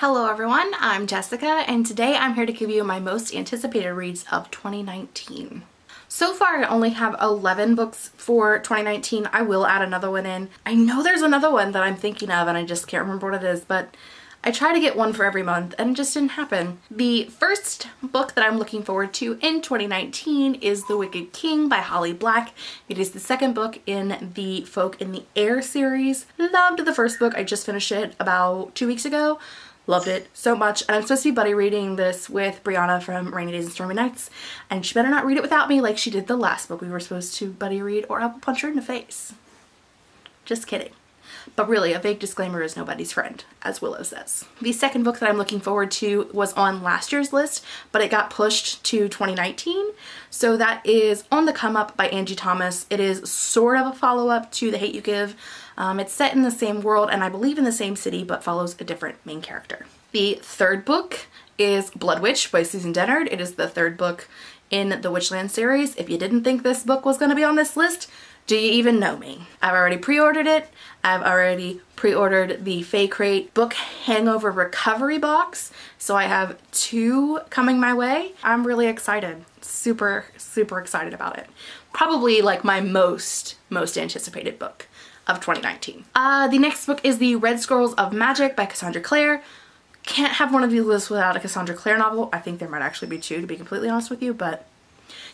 Hello everyone, I'm Jessica and today I'm here to give you my most anticipated reads of 2019. So far I only have 11 books for 2019. I will add another one in. I know there's another one that I'm thinking of and I just can't remember what it is, but I try to get one for every month and it just didn't happen. The first book that I'm looking forward to in 2019 is The Wicked King by Holly Black. It is the second book in the Folk in the Air series. Loved the first book. I just finished it about two weeks ago. Loved it so much. And I'm supposed to be buddy reading this with Brianna from Rainy Days and Stormy Nights. And she better not read it without me like she did the last book we were supposed to buddy read or I will punch her in the face. Just kidding. But really, a vague disclaimer is nobody's friend, as Willow says. The second book that I'm looking forward to was on last year's list, but it got pushed to 2019. So that is On the Come Up by Angie Thomas. It is sort of a follow-up to The Hate You Give. Um, it's set in the same world and I believe in the same city, but follows a different main character. The third book is Blood Witch by Susan Dennard. It is the third book in the Witchland series. If you didn't think this book was going to be on this list, do you even know me? I've already pre-ordered it. I've already pre-ordered the Fae Crate book hangover recovery box. So I have two coming my way. I'm really excited. Super, super excited about it. Probably like my most, most anticipated book of 2019. Uh, the next book is The Red Scrolls of Magic by Cassandra Clare. Can't have one of these lists without a Cassandra Clare novel. I think there might actually be two to be completely honest with you, but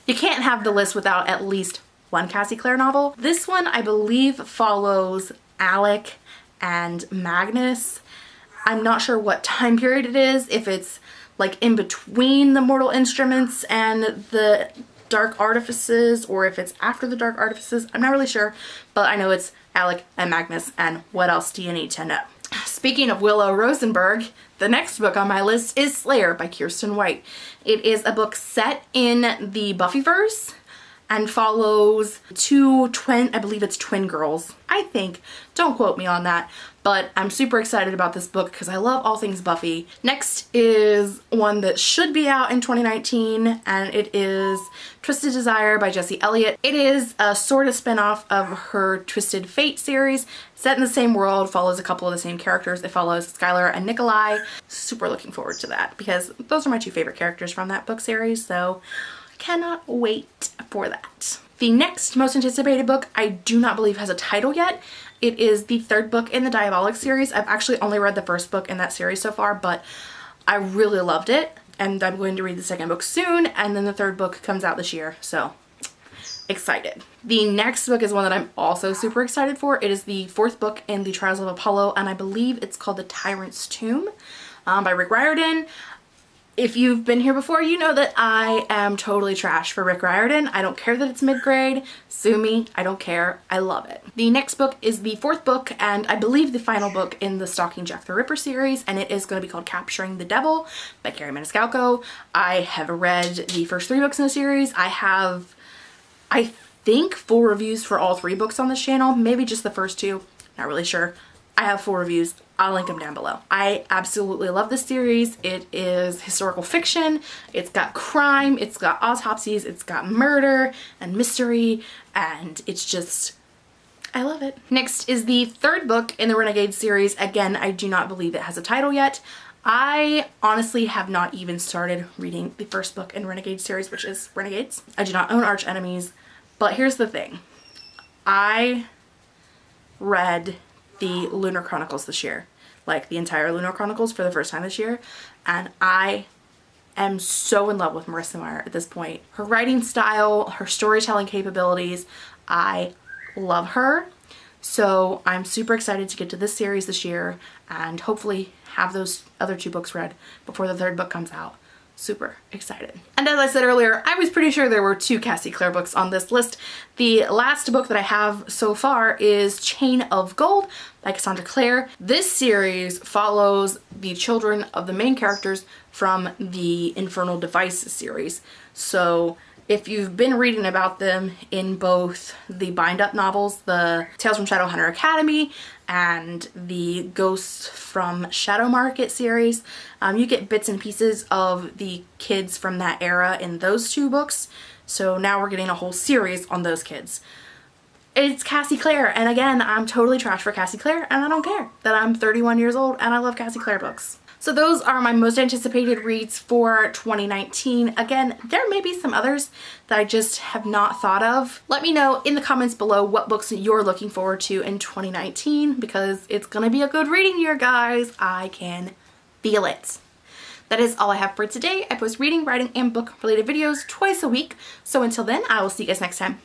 you can't have the list without at least one Cassie Clare novel. This one I believe follows Alec and Magnus. I'm not sure what time period it is, if it's like in between the Mortal Instruments and the Dark Artifices or if it's after the Dark Artifices. I'm not really sure, but I know it's Alec and Magnus and what else do you need to know? Speaking of Willow Rosenberg, the next book on my list is Slayer by Kiersten White. It is a book set in the Buffyverse and follows two twin, I believe it's twin girls, I think. Don't quote me on that, but I'm super excited about this book because I love all things Buffy. Next is one that should be out in 2019 and it is Twisted Desire by Jesse Elliott. It is a sort of spinoff of her Twisted Fate series, set in the same world, follows a couple of the same characters. It follows Skylar and Nikolai. Super looking forward to that because those are my two favorite characters from that book series, so cannot wait for that. The next most anticipated book I do not believe has a title yet. It is the third book in the Diabolic series. I've actually only read the first book in that series so far, but I really loved it and I'm going to read the second book soon and then the third book comes out this year, so excited. The next book is one that I'm also super excited for. It is the fourth book in the Trials of Apollo and I believe it's called The Tyrant's Tomb um, by Rick Riordan if you've been here before, you know that I am totally trash for Rick Riordan. I don't care that it's mid-grade. Sue me. I don't care. I love it. The next book is the fourth book and I believe the final book in the Stalking Jack the Ripper series and it is going to be called Capturing the Devil by Kerri Maniscalco. I have read the first three books in the series. I have, I think, full reviews for all three books on this channel. Maybe just the first two. Not really sure. I have full reviews. I'll link them down below. I absolutely love this series. It is historical fiction. It's got crime, it's got autopsies, it's got murder and mystery, and it's just, I love it. Next is the third book in the Renegade series. Again, I do not believe it has a title yet. I honestly have not even started reading the first book in Renegade series, which is Renegades. I do not own Archenemies, but here's the thing. I read the Lunar Chronicles this year, like the entire Lunar Chronicles for the first time this year, and I am so in love with Marissa Meyer at this point. Her writing style, her storytelling capabilities, I love her. So I'm super excited to get to this series this year and hopefully have those other two books read before the third book comes out super excited. And as I said earlier, I was pretty sure there were two Cassie Clare books on this list. The last book that I have so far is Chain of Gold by Cassandra Clare. This series follows the children of the main characters from the Infernal Device series. So if you've been reading about them in both the bind up novels, the Tales from Shadowhunter Academy and the Ghosts from Shadow Market series, um, you get bits and pieces of the kids from that era in those two books. So now we're getting a whole series on those kids. It's Cassie Clare, and again, I'm totally trash for Cassie Clare, and I don't care that I'm 31 years old and I love Cassie Clare books. So those are my most anticipated reads for 2019. Again, there may be some others that I just have not thought of. Let me know in the comments below what books you're looking forward to in 2019 because it's gonna be a good reading year, guys. I can feel it. That is all I have for today. I post reading, writing, and book related videos twice a week. So until then, I will see you guys next time.